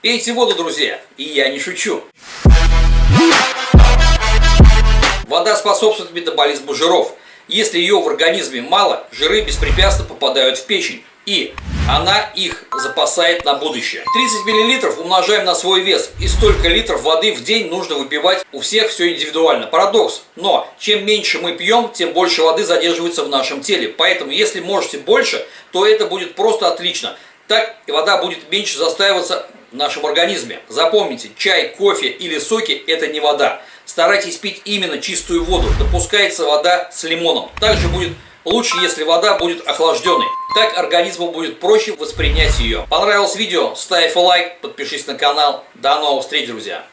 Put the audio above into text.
Пейте воду, друзья, и я не шучу. Вода способствует метаболизму жиров. Если ее в организме мало, жиры беспрепятственно попадают в печень. И она их запасает на будущее. 30 мл умножаем на свой вес. И столько литров воды в день нужно выпивать. У всех все индивидуально. Парадокс. Но чем меньше мы пьем, тем больше воды задерживается в нашем теле. Поэтому если можете больше, то это будет просто отлично. Так и вода будет меньше застаиваться в нашем организме. Запомните, чай, кофе или соки – это не вода. Старайтесь пить именно чистую воду. Допускается вода с лимоном. Также будет лучше, если вода будет охлажденной. Так организму будет проще воспринять ее. Понравилось видео? Ставь лайк, подпишись на канал. До новых встреч, друзья!